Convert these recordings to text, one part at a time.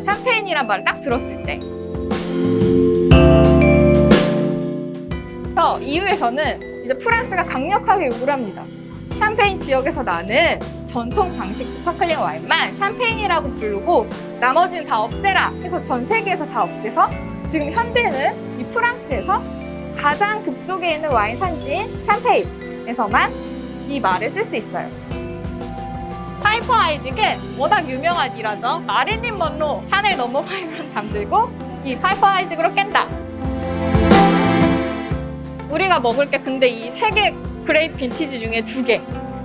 샴페인이란 말을 딱 들었을 때. 그래서 EU에서는 이제 프랑스가 강력하게 요구를 합니다. 샴페인 지역에서 나는 전통 방식 스파클링 와인만 샴페인이라고 부르고 나머지는 다 없애라 해서 전 세계에서 다 없애서 지금 현재는 이 프랑스에서 가장 북쪽에 있는 와인 산지인 샴페인에서만 이 말을 쓸 수 있어요. 파이퍼 아이직은 워낙 유명한 일화죠. 마릴린 먼로 샤넬 넘버 5랑 잠들고 이 파이퍼 아이직으로 깬다. 우리가 먹을 게 근데 이 세 개 great 빈티지 중에 두 개.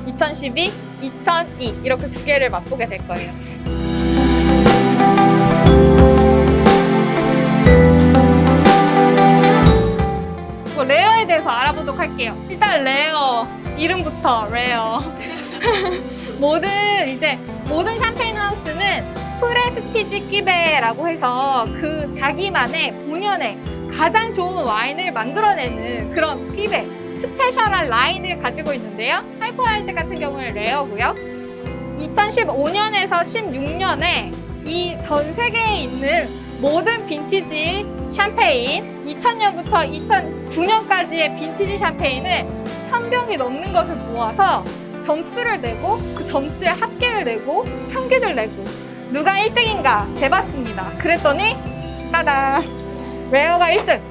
2012, 2002 이렇게 두 개를 맛보게 될 거예요. 뭐 레어에 대해서 알아보도록 할게요. 일단 레어 이름부터 레어. 모든 이제 모든 샴페인 하우스는 prestige cuvée라고 해서 그 자기만의 본연의 가장 좋은 와인을 만들어내는 그런 cuvée special한 라인을 가지고 있는데요. 파이퍼 아이직 같은 경우는 레어고요. 2015년에서 16년에 이 전 세계에 있는 모든 빈티지 샴페인 2000년부터 2009년까지의 빈티지 샴페인을 1000병이 넘는 것을 모아서 점수를 내고 그 점수에 합계를 내고 평균을 내고 누가 1등인가 재봤습니다. 그랬더니 따단 레어가 1등